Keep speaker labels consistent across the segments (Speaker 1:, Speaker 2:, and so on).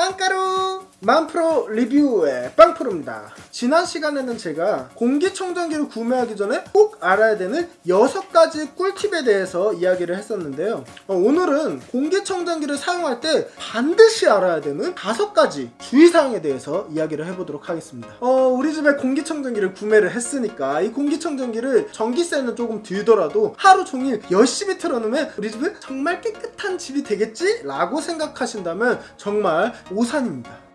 Speaker 1: 빵가루 만프로 리뷰의 빵프로입니다. 지난 시간에는 제가 공기청정기를 구매하기 전에 꼭 알아야 되는 6가지 꿀팁에 대해서 이야기를 했었는데요. 어, 오늘은 공기청정기를 사용할 때 반드시 알아야 되는 5가지 주의사항에 대해서 이야기를 해보도록 하겠습니다. 어, 우리 집에 공기청정기를 구매를 했으니까 이 공기청정기를 전기세는 조금 들더라도 하루 종일 열심히 틀어놓으면 우리 집은 정말 깨끗한 집이 되겠지? 라고 생각하신다면 정말 오산입니다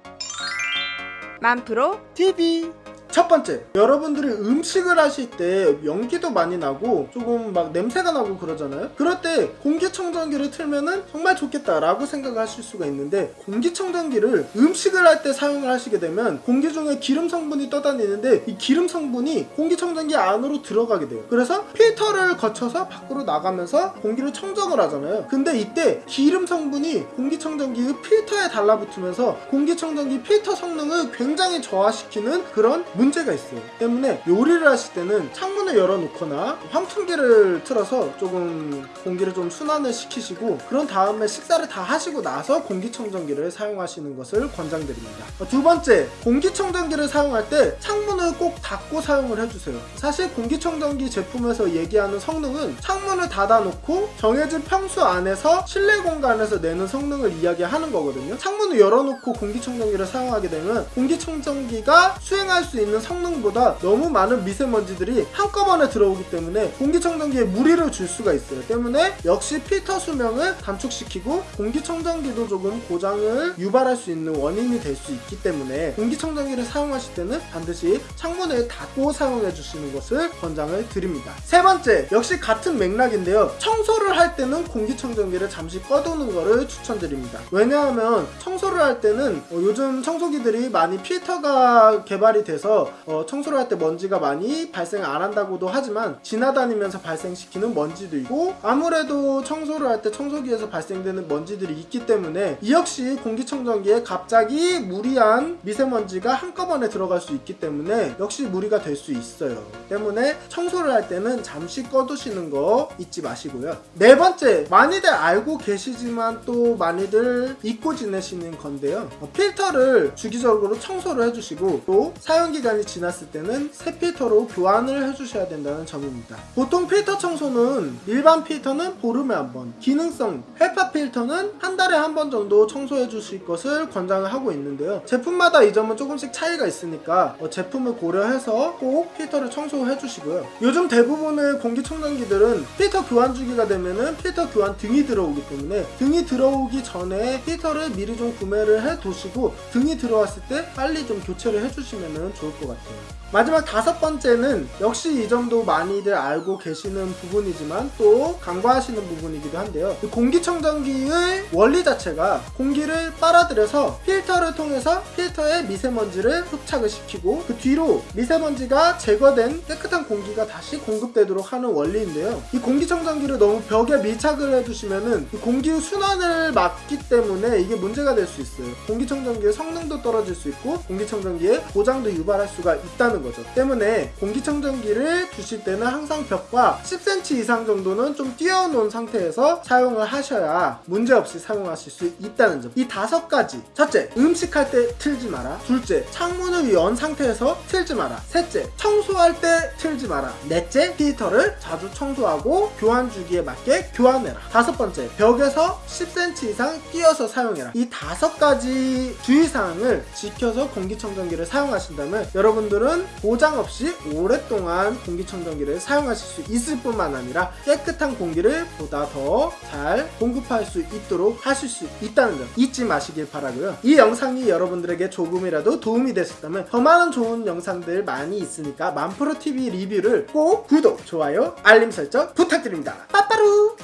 Speaker 2: 만프로
Speaker 1: TV 첫 번째, 여러분들이 음식을 하실 때 연기도 많이 나고 조금 막 냄새가 나고 그러잖아요. 그럴 때 공기청정기를 틀면은 정말 좋겠다 라고 생각을 하실 수가 있는데 공기청정기를 음식을 할 때 사용을 하시게 되면 공기 중에 기름 성분이 떠다니는데 이 기름 성분이 공기청정기 안으로 들어가게 돼요. 그래서 필터를 거쳐서 밖으로 나가면서 공기를 청정을 하잖아요. 근데 이때 기름 성분이 공기청정기의 필터에 달라붙으면서 공기청정기 필터 성능을 굉장히 저하시키는 그런 문제 가 있어요. 때문에 요리를 하실 때는 창문을 열어놓거나 환풍기를 틀어서 조금 공기를 좀 순환을 시키시고 그런 다음에 식사를 다 하시고 나서 공기청정기를 사용하시는 것을 권장드립니다. 어, 두 번째, 공기청정기를 사용할 때 창문을 꼭 닫고 사용을 해주세요. 사실 공기청정기 제품에서 얘기하는 성능은 창문을 닫아놓고 정해진 평수 안에서 실내 공간에서 내는 성능을 이야기하는 거거든요. 창문을 열어놓고 공기청정기를 사용하게 되면 공기청정기가 수행할 수 있는 성능보다 너무 많은 미세먼지들이 한꺼번에 들어오기 때문에 공기청정기에 무리를 줄 수가 있어요. 때문에 역시 필터 수명을 단축시키고 공기청정기도 조금 고장을 유발할 수 있는 원인이 될 수 있기 때문에 공기청정기를 사용하실 때는 반드시 창문을 닫고 사용해 주시는 것을 권장을 드립니다. 세 번째, 역시 같은 맥락인데요. 청소를 할 때는 공기청정기를 잠시 꺼두는 것을 추천드립니다. 왜냐하면 청소를 할 때는 어, 요즘 청소기들이 많이 필터가 개발이 돼서 어, 청소를 할 때 먼지가 많이 발생 안 한다고도 하지만 지나다니면서 발생시키는 먼지도 있고 아무래도 청소를 할 때 청소기에서 발생되는 먼지들이 있기 때문에 이 역시 공기청정기에 갑자기 무리한 미세먼지가 한꺼번에 들어갈 수 있기 때문에 역시 무리가 될 수 있어요. 때문에 청소를 할 때는 잠시 꺼두시는 거 잊지 마시고요. 네 번째, 많이들 알고 계시지만 또 많이들 잊고 지내시는 건데요. 어, 필터를 주기적으로 청소를 해주시고 또 사용 기간 이 지났을 때는 새 필터로 교환을 해주셔야 된다는 점입니다. 보통 필터 청소는 일반 필터는 보름에 한 번, 기능성 헤파 필터는 한 달에 한 번 정도 청소해 주실 것을 권장을 하고 있는데요. 제품마다 이 점은 조금씩 차이가 있으니까 어, 제품을 고려해서 꼭 필터를 청소해 주시고요. 요즘 대부분의 공기청정기들은 필터 교환 주기가 되면은 필터 교환 등이 들어오기 때문에 등이 들어오기 전에 필터를 미리 좀 구매를 해 두시고 등이 들어왔을 때 빨리 좀 교체를 해 주시면 좋을 것 같아요. 마지막 다섯 번째는 역시 이 점도 많이들 알고 계시는 부분이지만 또 간과하시는 부분이기도 한데요. 이 공기청정기의 원리 자체가 공기를 빨아들여서 필터를 통해서 필터에 미세먼지를 흡착을 시키고 그 뒤로 미세먼지가 제거된 깨끗한 공기가 다시 공급되도록 하는 원리인데요. 이 공기청정기를 너무 벽에 밀착을 해두시면은 이 공기 순환을 막기 때문에 이게 문제가 될 수 있어요. 공기청정기의 성능도 떨어질 수 있고 공기청정기에 고장도 유발할 수가 있다는 거죠. 때문에 공기청정기를 두실 때는 항상 벽과 10cm 이상 정도는 좀 띄워놓은 상태에서 사용을 하셔야 문제없이 사용하실 수 있다는 점. 이 다섯 가지. 첫째, 음식할 때 틀지 마라. 둘째, 창문을 연 상태에서 틀지 마라. 셋째, 청소할 때 틀지 마라. 넷째, 필터를 자주 청소하고 교환 주기에 맞게 교환해라. 다섯 번째, 벽에서 10cm 이상 띄어서 사용해라. 이 다섯 가지 주의사항을 지켜서 공기청정기를 사용하신다면 여러분들은 고장 없이 오랫동안 공기청정기를 사용하실 수 있을 뿐만 아니라 깨끗한 공기를 보다 더 잘 공급할 수 있도록 하실 수 있다는 점 잊지 마시길 바라고요. 이 영상이 여러분들에게 조금이라도 도움이 됐었다면 더 많은 좋은 영상들 많이 있으니까 만프로TV 리뷰를 꼭 구독, 좋아요, 알림 설정 부탁드립니다. 빠빠루!